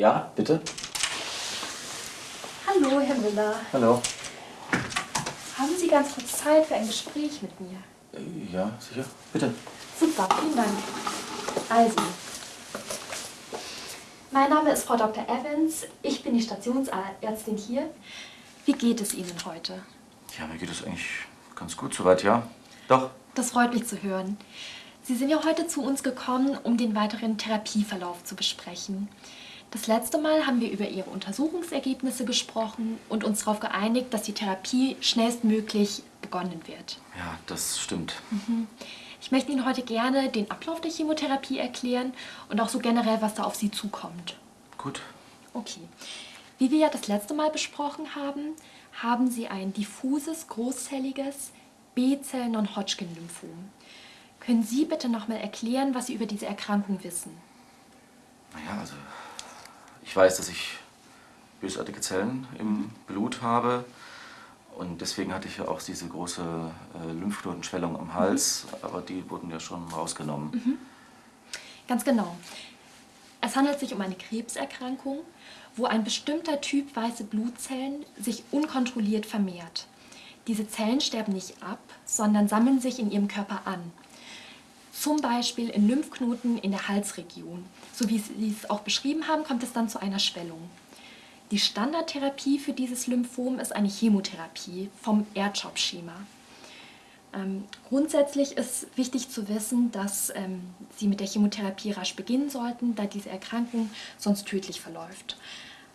Ja, bitte? Hallo, Herr Müller. Hallo. Haben Sie ganz kurz Zeit für ein Gespräch mit mir? Äh, Ja, sicher. Bitte. Super, vielen Dank. Also, mein Name ist Frau Dr. Evans. Ich bin die Stationsärztin hier. Wie geht es Ihnen heute? Ja, mir geht es eigentlich ganz gut soweit, ja. Doch. Das freut mich zu hören. Sie sind ja heute zu uns gekommen, um den weiteren Therapieverlauf zu besprechen. Das letzte Mal haben wir über Ihre Untersuchungsergebnisse gesprochen und uns darauf geeinigt, dass die Therapie schnellstmöglich begonnen wird. Ja, das stimmt. Ich möchte Ihnen heute gerne den Ablauf der Chemotherapie erklären und auch so generell, was da auf Sie zukommt. Gut. Okay. Wie wir ja das letzte Mal besprochen haben, haben Sie ein diffuses, großzelliges B-Zell-Non-Hodgkin-Lymphom. Können Sie bitte nochmal erklären, was Sie über diese Erkrankung wissen? Naja, also ich weiß, dass ich bösartige Zellen im Blut habe. Und deswegen hatte ich ja auch diese große äh, Lymphknotenschwellung am Hals. Aber die wurden ja schon rausgenommen. Ganz genau. Es handelt sich um eine Krebserkrankung, wo ein bestimmter Typ weiße Blutzellen sich unkontrolliert vermehrt. Diese Zellen sterben nicht ab, sondern sammeln sich in ihrem Körper an. Zum Beispiel in Lymphknoten in der Halsregion. So wie Sie es auch beschrieben haben, kommt es dann zu einer Schwellung. Die Standardtherapie für dieses Lymphom ist eine Chemotherapie vom Erdschop-Schema. Ähm, grundsätzlich ist wichtig zu wissen, dass ähm, Sie mit der Chemotherapie rasch beginnen sollten, da diese Erkrankung sonst tödlich verläuft.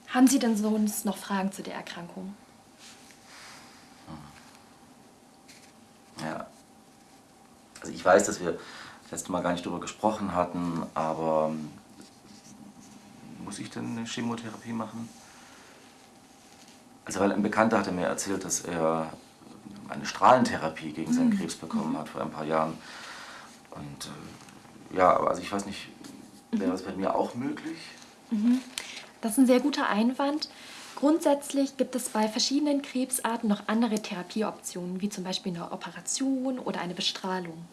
Haben Sie denn sonst noch Fragen zu der Erkrankung? Ja. Also ich weiß, dass wir das letzte Mal gar nicht darüber gesprochen hatten, aber muss ich denn eine Chemotherapie machen? Also weil ein Bekannter hatte mir erzählt, dass er eine Strahlentherapie gegen seinen Krebs bekommen hat vor ein paar Jahren. Und äh, ja, also ich weiß nicht, wäre das bei mir auch möglich? Das ist ein sehr guter Einwand. Grundsätzlich gibt es bei verschiedenen Krebsarten noch andere Therapieoptionen, wie zum Beispiel eine Operation oder eine Bestrahlung.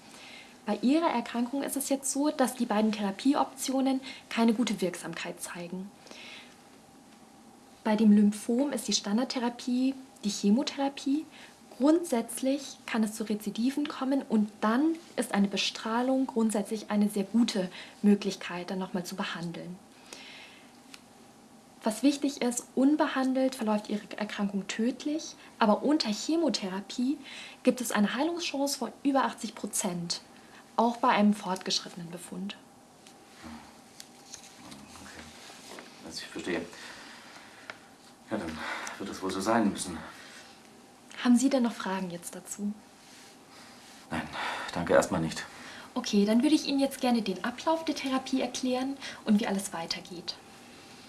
Bei Ihrer Erkrankung ist es jetzt so, dass die beiden Therapieoptionen keine gute Wirksamkeit zeigen. Bei dem Lymphom ist die Standardtherapie die Chemotherapie. Grundsätzlich kann es zu Rezidiven kommen und dann ist eine Bestrahlung grundsätzlich eine sehr gute Möglichkeit, dann nochmal zu behandeln. Was wichtig ist, unbehandelt verläuft Ihre Erkrankung tödlich, aber unter Chemotherapie gibt es eine Heilungschance von über 80 Prozent, auch bei einem fortgeschrittenen Befund. Okay. Also ich verstehe. Ja, dann wird es wohl so sein müssen. Haben Sie denn noch Fragen jetzt dazu? Nein, danke erstmal nicht. Okay, dann würde ich Ihnen jetzt gerne den Ablauf der Therapie erklären und wie alles weitergeht.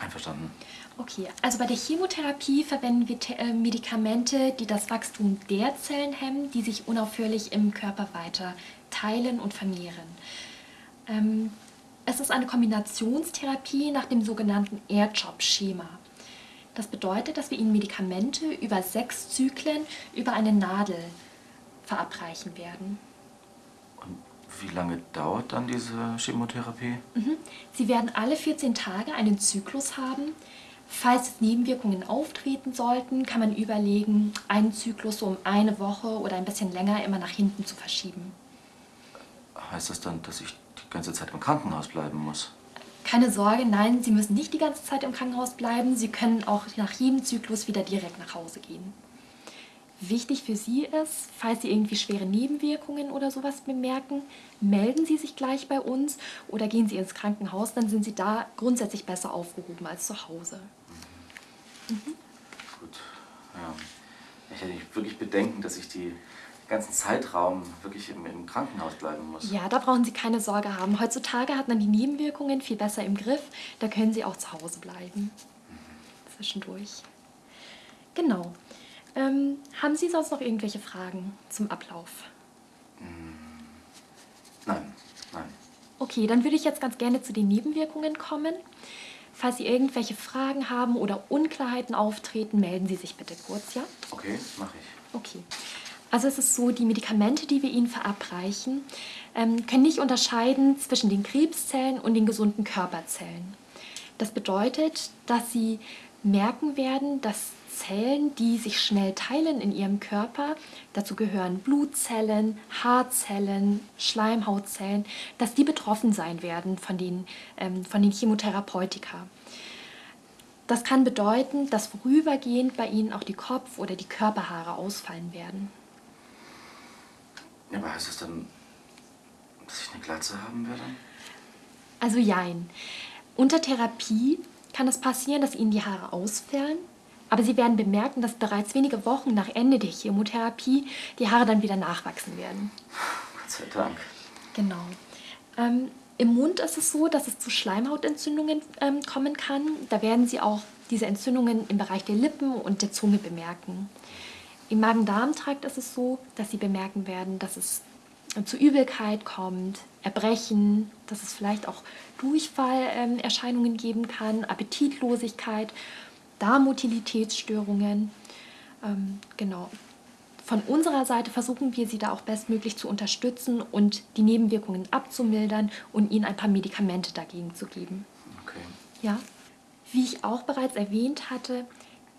Einverstanden. Okay, also bei der Chemotherapie verwenden wir äh, Medikamente, die das Wachstum der Zellen hemmen, die sich unaufhörlich im Körper weiter teilen und vermehren. Ähm, es ist eine Kombinationstherapie nach dem sogenannten Air-Chop-Schema. Das bedeutet, dass wir Ihnen Medikamente über sechs Zyklen über eine Nadel verabreichen werden. Wie lange dauert dann diese Chemotherapie? Mhm. Sie werden alle 14 Tage einen Zyklus haben. Falls Nebenwirkungen auftreten sollten, kann man überlegen, einen Zyklus so um eine Woche oder ein bisschen länger immer nach hinten zu verschieben. Heißt das dann, dass ich die ganze Zeit im Krankenhaus bleiben muss? Keine Sorge, nein, Sie müssen nicht die ganze Zeit im Krankenhaus bleiben. Sie können auch nach jedem Zyklus wieder direkt nach Hause gehen. Wichtig für Sie ist, falls Sie irgendwie schwere Nebenwirkungen oder sowas bemerken, melden Sie sich gleich bei uns oder gehen Sie ins Krankenhaus, dann sind Sie da grundsätzlich besser aufgehoben als zu Hause. Gut, ja. Ich hätte wirklich Bedenken, dass ich die ganzen Zeitraum wirklich im, im Krankenhaus bleiben muss. Ja, da brauchen Sie keine Sorge haben. Heutzutage hat man die Nebenwirkungen viel besser im Griff. Da können Sie auch zu Hause bleiben. Zwischendurch. Genau. Ähm, haben Sie sonst noch irgendwelche Fragen zum Ablauf? Nein, nein. Okay, dann würde ich jetzt ganz gerne zu den Nebenwirkungen kommen. Falls Sie irgendwelche Fragen haben oder Unklarheiten auftreten, melden Sie sich bitte kurz, ja? Okay, mache ich. Okay. Also es ist so, die Medikamente, die wir Ihnen verabreichen, ähm, können nicht unterscheiden zwischen den Krebszellen und den gesunden Körperzellen. Das bedeutet, dass sie merken werden, dass Zellen, die sich schnell teilen in ihrem Körper, dazu gehören Blutzellen, Haarzellen, Schleimhautzellen, dass die betroffen sein werden von den, ähm, von den Chemotherapeutika. Das kann bedeuten, dass vorübergehend bei ihnen auch die Kopf- oder die Körperhaare ausfallen werden. Ja, aber heißt das dann, dass ich eine Glatze haben werde? Also jein. Unter Therapie kann es passieren, dass ihnen die Haare ausfallen, aber sie werden bemerken, dass bereits wenige Wochen nach Ende der Chemotherapie die Haare dann wieder nachwachsen werden. Gott sei Dank. Genau. Ähm, Im Mund ist es so, dass es zu Schleimhautentzündungen ähm, kommen kann. Da werden Sie auch diese Entzündungen im Bereich der Lippen und der Zunge bemerken. Im Magen-Darm-Trakt ist es so, dass Sie bemerken werden, dass es zu Übelkeit kommt, Erbrechen, dass es vielleicht auch Durchfallerscheinungen geben kann, Appetitlosigkeit, Darmutilitätsstörungen. Ähm, genau. Von unserer Seite versuchen wir sie da auch bestmöglich zu unterstützen und die Nebenwirkungen abzumildern und ihnen ein paar Medikamente dagegen zu geben. Okay. Ja. Wie ich auch bereits erwähnt hatte,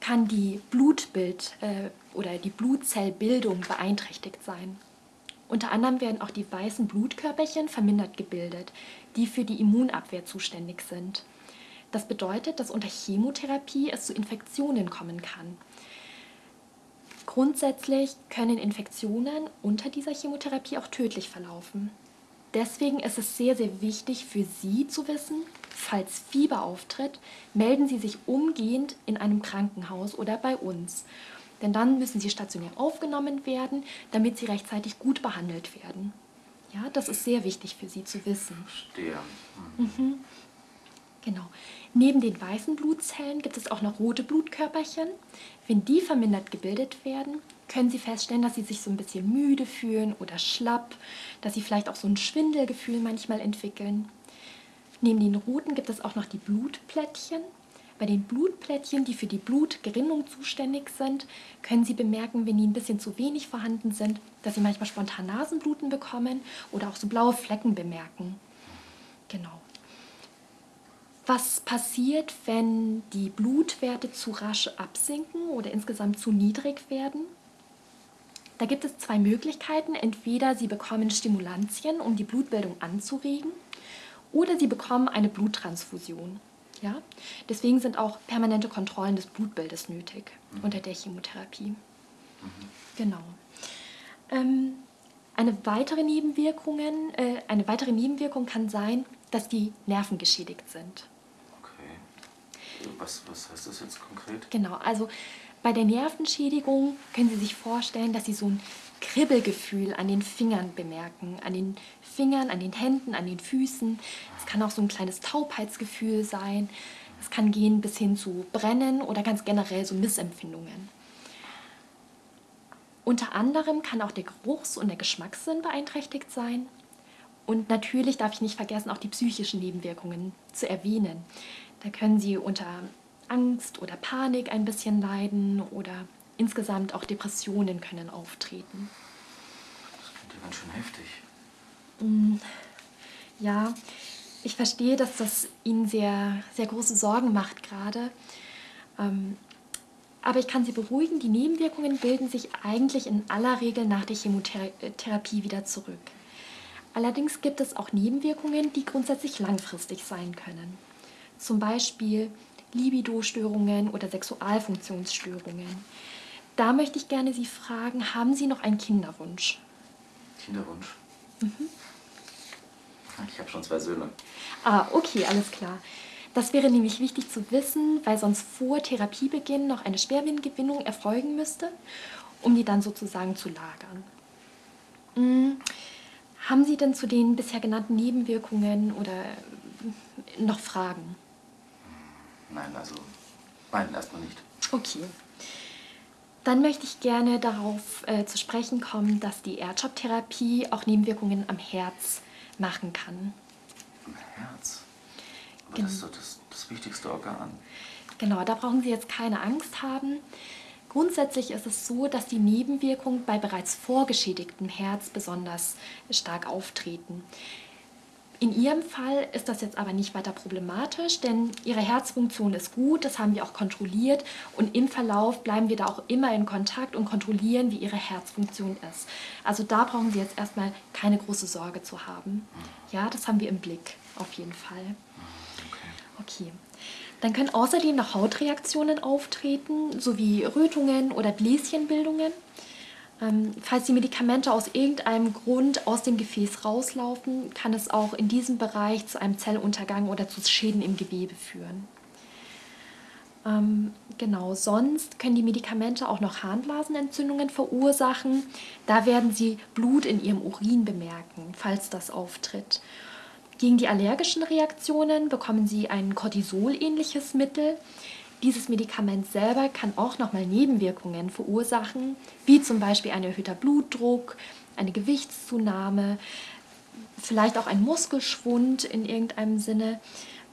kann die Blutbild äh, oder die Blutzellbildung beeinträchtigt sein. Unter anderem werden auch die weißen Blutkörperchen vermindert gebildet, die für die Immunabwehr zuständig sind. Das bedeutet, dass unter Chemotherapie es zu Infektionen kommen kann. Grundsätzlich können Infektionen unter dieser Chemotherapie auch tödlich verlaufen. Deswegen ist es sehr, sehr wichtig für Sie zu wissen, falls Fieber auftritt, melden Sie sich umgehend in einem Krankenhaus oder bei uns. Denn dann müssen Sie stationär aufgenommen werden, damit Sie rechtzeitig gut behandelt werden. Ja, das ist sehr wichtig für Sie zu wissen. Verstehe. Mhm. Genau. Neben den weißen Blutzellen gibt es auch noch rote Blutkörperchen. Wenn die vermindert gebildet werden, können Sie feststellen, dass Sie sich so ein bisschen müde fühlen oder schlapp, dass Sie vielleicht auch so ein Schwindelgefühl manchmal entwickeln. Neben den roten gibt es auch noch die Blutplättchen. Bei den Blutplättchen, die für die Blutgerinnung zuständig sind, können Sie bemerken, wenn die ein bisschen zu wenig vorhanden sind, dass Sie manchmal spontan Nasenbluten bekommen oder auch so blaue Flecken bemerken. Genau. Was passiert, wenn die Blutwerte zu rasch absinken oder insgesamt zu niedrig werden? Da gibt es zwei Möglichkeiten. Entweder Sie bekommen Stimulantien, um die Blutbildung anzuregen, oder Sie bekommen eine Bluttransfusion. Ja? Deswegen sind auch permanente Kontrollen des Blutbildes nötig mhm. unter der Chemotherapie. Mhm. Genau. Ähm, eine, weitere Nebenwirkungen, äh, eine weitere Nebenwirkung kann sein, dass die Nerven geschädigt sind. Okay. Was, was heißt das jetzt konkret? Genau, also bei der Nervenschädigung können Sie sich vorstellen, dass Sie so ein Kribbelgefühl an den Fingern bemerken, an den Fingern, an den Händen, an den Füßen. Es kann auch so ein kleines Taubheitsgefühl sein. Es kann gehen bis hin zu Brennen oder ganz generell so Missempfindungen. Unter anderem kann auch der Geruchs- und der Geschmackssinn beeinträchtigt sein. Und natürlich darf ich nicht vergessen, auch die psychischen Nebenwirkungen zu erwähnen. Da können Sie unter Angst oder Panik ein bisschen leiden oder insgesamt auch Depressionen können auftreten. Das klingt ja ganz schön heftig. Mm, ja, ich verstehe, dass das Ihnen sehr, sehr große Sorgen macht gerade. Ähm, aber ich kann Sie beruhigen, die Nebenwirkungen bilden sich eigentlich in aller Regel nach der Chemotherapie wieder zurück. Allerdings gibt es auch Nebenwirkungen, die grundsätzlich langfristig sein können. Zum Beispiel Libido-Störungen oder Sexualfunktionsstörungen. Da möchte ich gerne Sie fragen, haben Sie noch einen Kinderwunsch? Kinderwunsch? Mhm. Ich habe schon zwei Söhne. Ah, okay, alles klar. Das wäre nämlich wichtig zu wissen, weil sonst vor Therapiebeginn noch eine Spermiengewinnung erfolgen müsste, um die dann sozusagen zu lagern. Hm. Haben Sie denn zu den bisher genannten Nebenwirkungen oder noch Fragen? Nein, also nein, erstmal nicht. Okay. Dann möchte ich gerne darauf äh, zu sprechen kommen, dass die Erdschop-Therapie auch Nebenwirkungen am Herz machen kann. Am Herz? Aber Gen das ist doch das, das wichtigste Organ. Genau, da brauchen Sie jetzt keine Angst haben. Grundsätzlich ist es so, dass die Nebenwirkungen bei bereits vorgeschädigtem Herz besonders stark auftreten. In Ihrem Fall ist das jetzt aber nicht weiter problematisch, denn Ihre Herzfunktion ist gut, das haben wir auch kontrolliert und im Verlauf bleiben wir da auch immer in Kontakt und kontrollieren, wie Ihre Herzfunktion ist. Also da brauchen Sie jetzt erstmal keine große Sorge zu haben. Ja, das haben wir im Blick, auf jeden Fall. Okay. Dann können außerdem noch Hautreaktionen auftreten, sowie Rötungen oder Bläschenbildungen. Ähm, falls die Medikamente aus irgendeinem Grund aus dem Gefäß rauslaufen, kann es auch in diesem Bereich zu einem Zelluntergang oder zu Schäden im Gewebe führen. Ähm, genau, sonst können die Medikamente auch noch Harnblasenentzündungen verursachen. Da werden sie Blut in ihrem Urin bemerken, falls das auftritt. Gegen die allergischen Reaktionen bekommen sie ein Cortisol-ähnliches Mittel. Dieses Medikament selber kann auch nochmal Nebenwirkungen verursachen, wie zum Beispiel ein erhöhter Blutdruck, eine Gewichtszunahme, vielleicht auch ein Muskelschwund in irgendeinem Sinne.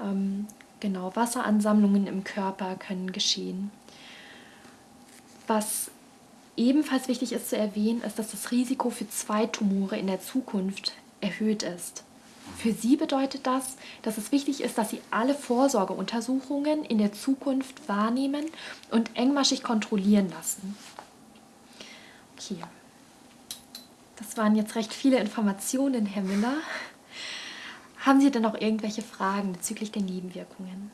Ähm, genau, Wasseransammlungen im Körper können geschehen. Was ebenfalls wichtig ist zu erwähnen, ist, dass das Risiko für zwei Tumore in der Zukunft erhöht ist. Für Sie bedeutet das, dass es wichtig ist, dass Sie alle Vorsorgeuntersuchungen in der Zukunft wahrnehmen und engmaschig kontrollieren lassen. Okay, das waren jetzt recht viele Informationen, Herr Müller. Haben Sie denn noch irgendwelche Fragen bezüglich der Nebenwirkungen?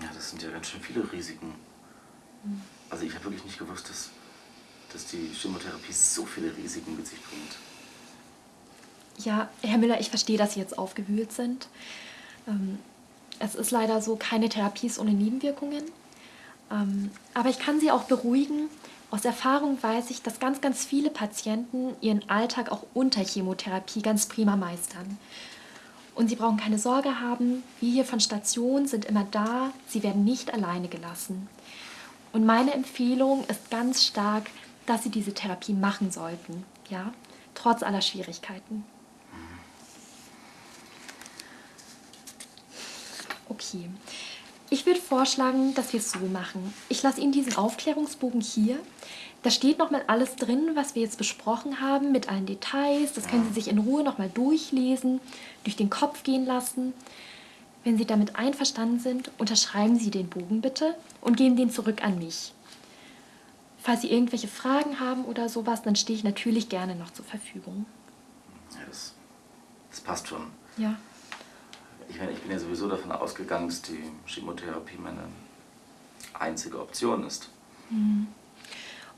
Ja, das sind ja ganz schön viele Risiken. Also ich habe wirklich nicht gewusst, dass, dass die Chemotherapie so viele Risiken mit sich bringt. Ja, Herr Müller, ich verstehe, dass Sie jetzt aufgewühlt sind. Ähm, es ist leider so, keine Therapie ist ohne Nebenwirkungen. Ähm, aber ich kann Sie auch beruhigen. Aus Erfahrung weiß ich, dass ganz, ganz viele Patienten ihren Alltag auch unter Chemotherapie ganz prima meistern. Und Sie brauchen keine Sorge haben, wir hier von Station sind immer da, Sie werden nicht alleine gelassen. Und meine Empfehlung ist ganz stark, dass Sie diese Therapie machen sollten, ja, trotz aller Schwierigkeiten. Okay. Ich würde vorschlagen, dass wir es so machen. Ich lasse Ihnen diesen Aufklärungsbogen hier. Da steht nochmal alles drin, was wir jetzt besprochen haben, mit allen Details. Das können Sie sich in Ruhe nochmal durchlesen, durch den Kopf gehen lassen. Wenn Sie damit einverstanden sind, unterschreiben Sie den Bogen bitte und geben den zurück an mich. Falls Sie irgendwelche Fragen haben oder sowas, dann stehe ich natürlich gerne noch zur Verfügung. Ja, das, das passt schon. Ja. Ich meine, ich bin ja sowieso davon ausgegangen, dass die Chemotherapie meine einzige Option ist.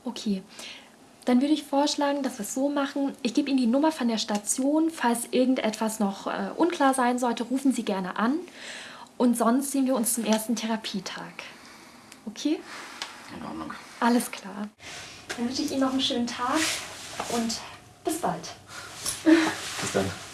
Okay. Dann würde ich vorschlagen, dass wir es so machen. Ich gebe Ihnen die Nummer von der Station. Falls irgendetwas noch äh, unklar sein sollte, rufen Sie gerne an. Und sonst sehen wir uns zum ersten Therapietag. Okay? In Ordnung. Alles klar. Dann wünsche ich Ihnen noch einen schönen Tag und bis bald. Bis dann.